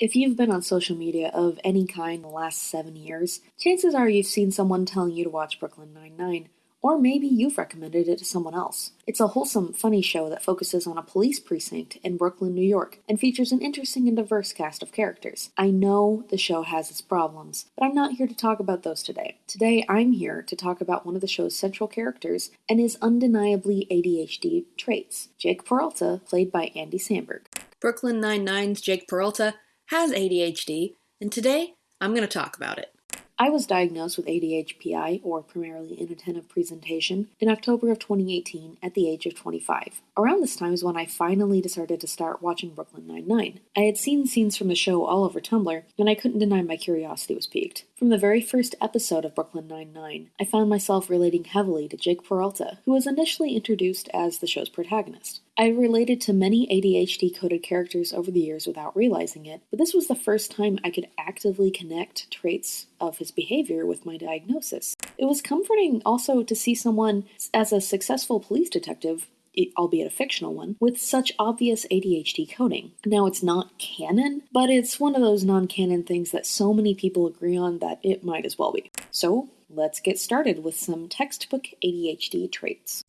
If you've been on social media of any kind in the last seven years, chances are you've seen someone telling you to watch Brooklyn Nine-Nine, or maybe you've recommended it to someone else. It's a wholesome, funny show that focuses on a police precinct in Brooklyn, New York, and features an interesting and diverse cast of characters. I know the show has its problems, but I'm not here to talk about those today. Today, I'm here to talk about one of the show's central characters and his undeniably ADHD traits Jake Peralta, played by Andy Samberg. Brooklyn Nine-Nine's Jake Peralta has ADHD, and today I'm going to talk about it. I was diagnosed with ADHPI, or primarily inattentive presentation, in October of 2018 at the age of 25. Around this time is when I finally decided to start watching Brooklyn Nine-Nine. I had seen scenes from the show all over Tumblr, and I couldn't deny my curiosity was piqued. From the very first episode of Brooklyn Nine-Nine, I found myself relating heavily to Jake Peralta, who was initially introduced as the show's protagonist. I related to many ADHD coded characters over the years without realizing it, but this was the first time I could actively connect traits of his behavior with my diagnosis. It was comforting also to see someone as a successful police detective albeit a fictional one, with such obvious ADHD coding. Now, it's not canon, but it's one of those non canon things that so many people agree on that it might as well be. So, let's get started with some textbook ADHD traits.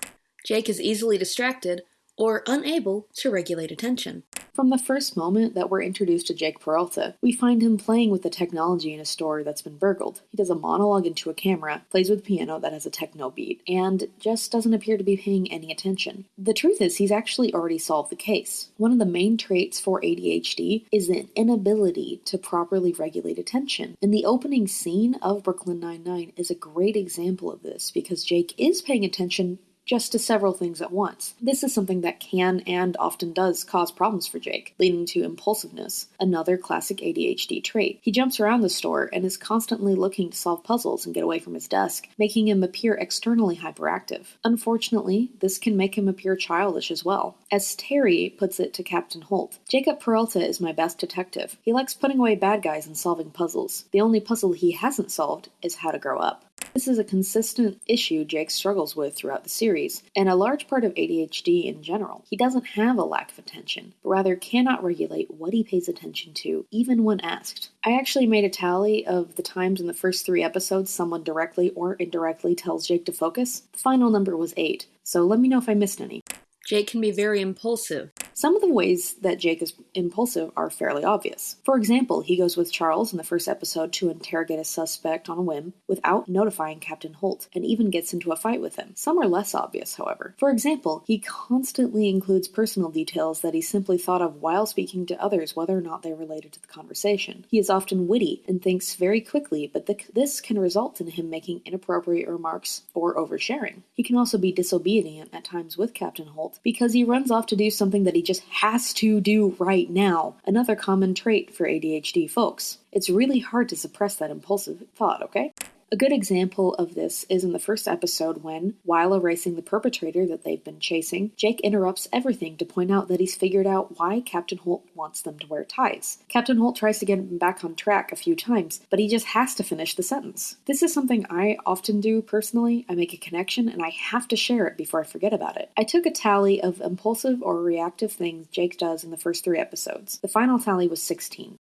Jake is easily distracted or unable to regulate attention. From the first moment that we're introduced to Jake Peralta, we find him playing with the technology in a store that's been burgled. He does a monologue into a camera, plays with a piano that has a techno beat, and just doesn't appear to be paying any attention. The truth is, he's actually already solved the case. One of the main traits for ADHD is an inability to properly regulate attention. And the opening scene of Brooklyn Nine-Nine is a great example of this because Jake is paying attention just to several things at once. This is something that can and often does cause problems for Jake, leading to impulsiveness, another classic ADHD trait. He jumps around the store and is constantly looking to solve puzzles and get away from his desk, making him appear externally hyperactive. Unfortunately, this can make him appear childish as well. As Terry puts it to Captain Holt, Jacob Peralta is my best detective. He likes putting away bad guys and solving puzzles. The only puzzle he hasn't solved is how to grow up. This is a consistent issue Jake struggles with throughout the series, and a large part of ADHD in general. He doesn't have a lack of attention, but rather cannot regulate what he pays attention to, even when asked. I actually made a tally of the times in the first three episodes someone directly or indirectly tells Jake to focus. The final number was eight, so let me know if I missed any. Jake can be very impulsive. Some of the ways that Jake is impulsive are fairly obvious. For example, he goes with Charles in the first episode to interrogate a suspect on a whim without notifying Captain Holt, and even gets into a fight with him. Some are less obvious, however. For example, he constantly includes personal details that he simply thought of while speaking to others, whether or not they're related to the conversation. He is often witty and thinks very quickly, but the, this can result in him making inappropriate remarks or oversharing. He can also be disobedient at times with Captain Holt because he runs off to do something that he just has to do right now. Another common trait for ADHD folks. It's really hard to suppress that impulsive thought, okay? A good example of this is in the first episode when, while erasing the perpetrator that they've been chasing, Jake interrupts everything to point out that he's figured out why Captain Holt wants them to wear ties. Captain Holt tries to get him back on track a few times, but he just has to finish the sentence. This is something I often do personally. I make a connection and I have to share it before I forget about it. I took a tally of impulsive or reactive things Jake does in the first three episodes. The final tally was 16.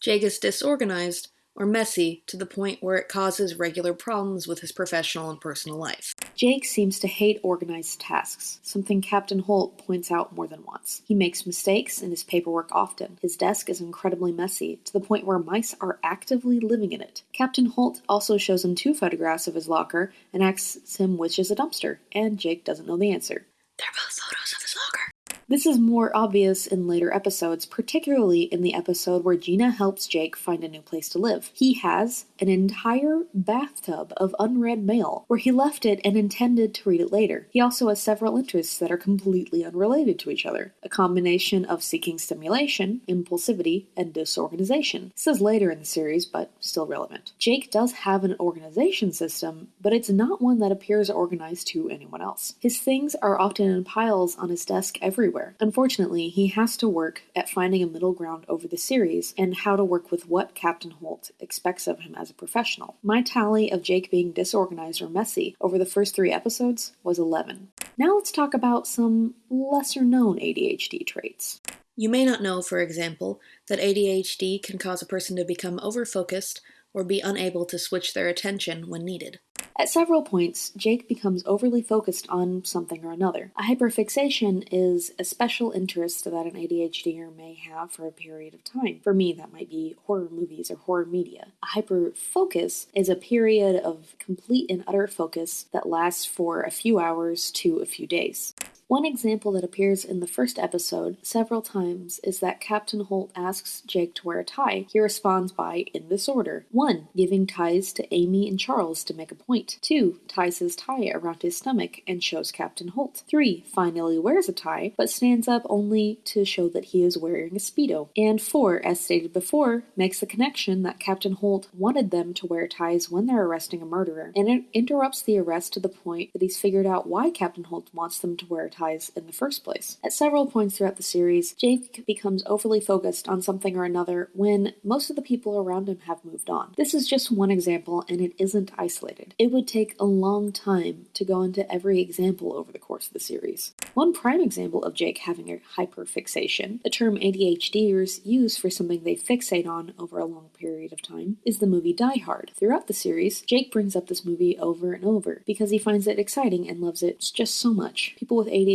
Jake is disorganized, or messy to the point where it causes regular problems with his professional and personal life. Jake seems to hate organized tasks, something Captain Holt points out more than once. He makes mistakes in his paperwork often. His desk is incredibly messy, to the point where mice are actively living in it. Captain Holt also shows him two photographs of his locker and asks him which is a dumpster, and Jake doesn't know the answer. They're both photos of. This is more obvious in later episodes, particularly in the episode where Gina helps Jake find a new place to live. He has an entire bathtub of unread mail where he left it and intended to read it later. He also has several interests that are completely unrelated to each other, a combination of seeking stimulation, impulsivity, and disorganization. This is later in the series, but still relevant. Jake does have an organization system, but it's not one that appears organized to anyone else. His things are often in piles on his desk everywhere everywhere. Unfortunately, he has to work at finding a middle ground over the series and how to work with what Captain Holt expects of him as a professional. My tally of Jake being disorganized or messy over the first three episodes was 11. Now let's talk about some lesser known ADHD traits. You may not know, for example, that ADHD can cause a person to become overfocused or be unable to switch their attention when needed. At several points, Jake becomes overly focused on something or another. A hyperfixation is a special interest that an ADHDer may have for a period of time. For me, that might be horror movies or horror media. A hyperfocus is a period of complete and utter focus that lasts for a few hours to a few days. One example that appears in the first episode several times is that Captain Holt asks Jake to wear a tie. He responds by, in this order 1. Giving ties to Amy and Charles to make a point. 2. Ties his tie around his stomach and shows Captain Holt. 3. Finally wears a tie, but stands up only to show that he is wearing a Speedo. And 4. As stated before, makes the connection that Captain Holt wanted them to wear ties when they're arresting a murderer, and it interrupts the arrest to the point that he's figured out why Captain Holt wants them to wear in the first place. At several points throughout the series, Jake becomes overly focused on something or another when most of the people around him have moved on. This is just one example, and it isn't isolated. It would take a long time to go into every example over the course of the series. One prime example of Jake having a hyperfixation, a term ADHDers use for something they fixate on over a long period of time, is the movie Die Hard. Throughout the series, Jake brings up this movie over and over because he finds it exciting and loves it just so much. People with ADHD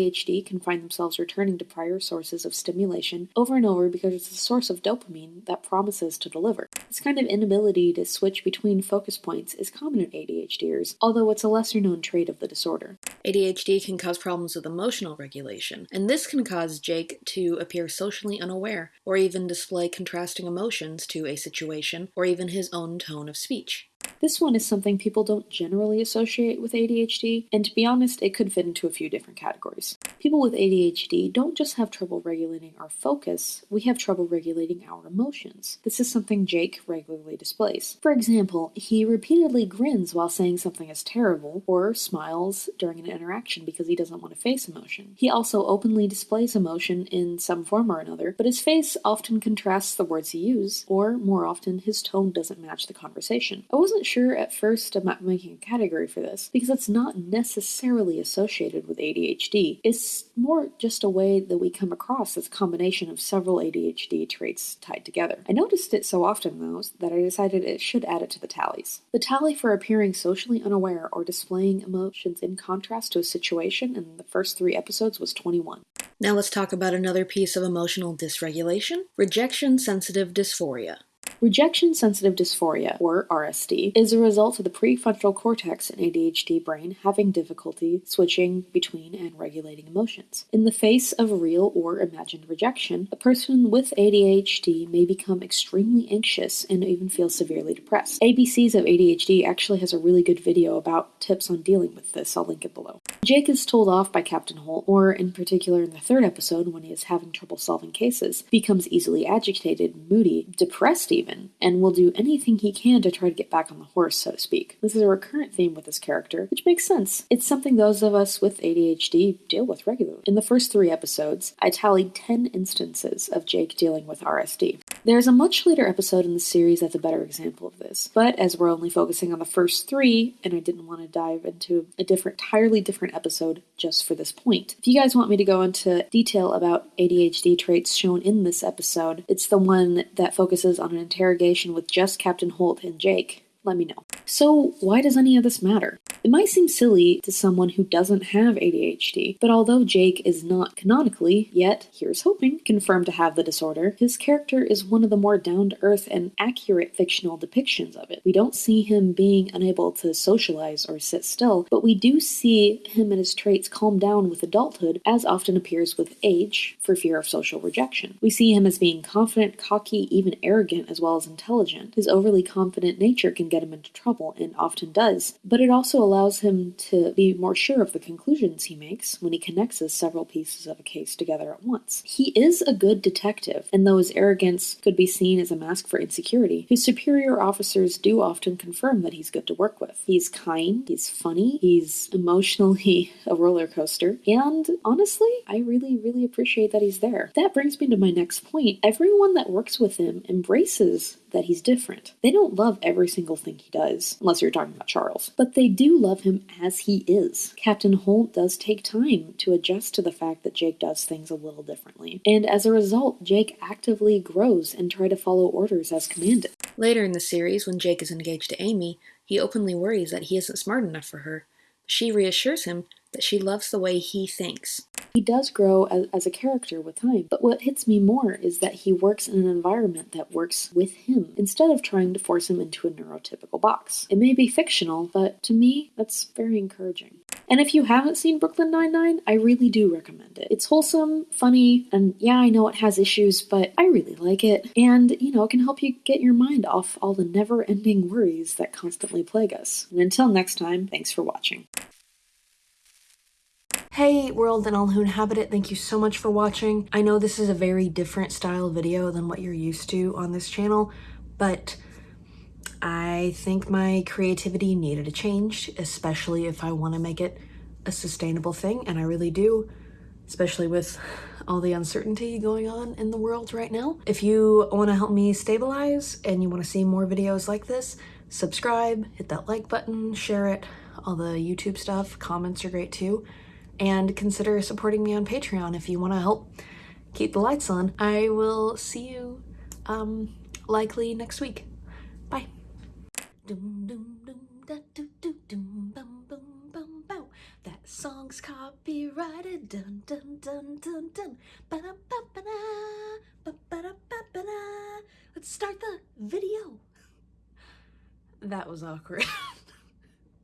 can find themselves returning to prior sources of stimulation over and over because it's a source of dopamine that promises to deliver. This kind of inability to switch between focus points is common in ADHDers, although it's a lesser known trait of the disorder. ADHD can cause problems with emotional regulation, and this can cause Jake to appear socially unaware or even display contrasting emotions to a situation or even his own tone of speech. This one is something people don't generally associate with ADHD, and to be honest, it could fit into a few different categories. People with ADHD don't just have trouble regulating our focus, we have trouble regulating our emotions. This is something Jake regularly displays. For example, he repeatedly grins while saying something is terrible, or smiles during an interaction because he doesn't want to face emotion. He also openly displays emotion in some form or another, but his face often contrasts the words he uses, or more often, his tone doesn't match the conversation. I wasn't sure at first about making a category for this because it's not necessarily associated with ADHD. It's more just a way that we come across as a combination of several ADHD traits tied together. I noticed it so often though that I decided it should add it to the tallies. The tally for appearing socially unaware or displaying emotions in contrast to a situation in the first three episodes was 21. Now let's talk about another piece of emotional dysregulation rejection sensitive dysphoria. Rejection sensitive dysphoria, or RSD, is a result of the prefrontal cortex in ADHD brain having difficulty switching between and regulating emotions. In the face of real or imagined rejection, a person with ADHD may become extremely anxious and even feel severely depressed. ABCs of ADHD actually has a really good video about tips on dealing with this. I'll link it below. Jake is told off by Captain Holt, or in particular in the third episode when he is having trouble solving cases, becomes easily agitated, moody, depressed even and will do anything he can to try to get back on the horse, so to speak. This is a recurrent theme with this character, which makes sense. It's something those of us with ADHD deal with regularly. In the first three episodes, I tallied 10 instances of Jake dealing with RSD. There's a much later episode in the series that's a better example of this, but as we're only focusing on the first three, and I didn't want to dive into a different, entirely different episode just for this point. If you guys want me to go into detail about ADHD traits shown in this episode, it's the one that focuses on an interrogation with just Captain Holt and Jake let me know. So, why does any of this matter? It might seem silly to someone who doesn't have ADHD, but although Jake is not canonically, yet, here's hoping, confirmed to have the disorder, his character is one of the more down to earth and accurate fictional depictions of it. We don't see him being unable to socialize or sit still, but we do see him and his traits calm down with adulthood, as often appears with age, for fear of social rejection. We see him as being confident, cocky, even arrogant, as well as intelligent. His overly confident nature can get him into trouble, and often does, but it also allows him to be more sure of the conclusions he makes when he connects several pieces of a case together at once. He is a good detective, and though his arrogance could be seen as a mask for insecurity, his superior officers do often confirm that he's good to work with. He's kind, he's funny, he's emotionally a roller coaster, and honestly, I really, really appreciate that he's there. That brings me to my next point. Everyone that works with him embraces that he's different. They don't love every single thing he does, unless you're talking about Charles, but they do love him as he is. Captain Holt does take time to adjust to the fact that Jake does things a little differently, and as a result, Jake actively grows and try to follow orders as commanded. Later in the series, when Jake is engaged to Amy, he openly worries that he isn't smart enough for her. She reassures him that she loves the way he thinks. He does grow as, as, a character with time, but what hits me more is that he works in an environment that works with him instead of trying to force him into a neurotypical box. It may be fictional, but to me, that's very encouraging. And if you haven't seen Brooklyn Nine-Nine, I really do recommend it. It's wholesome, funny, and yeah, I know it has issues, but I really like it. And, you know, it can help you get your mind off all the never-ending worries that constantly plague us. And until next time, thanks for watching. Hey world and all who inhabit it, thank you so much for watching. I know this is a very different style video than what you're used to on this channel, but I think my creativity needed a change, especially if I want to make it a sustainable thing, and I really do, especially with all the uncertainty going on in the world right now. If you want to help me stabilize and you want to see more videos like this, subscribe, hit that like button, share it, all the YouTube stuff, comments are great too and consider supporting me on Patreon if you want to help keep the lights on. I will see you um, likely next week. Bye. That song's copyrighted. Dun dun dun dun dun. Let's start the video. That was awkward.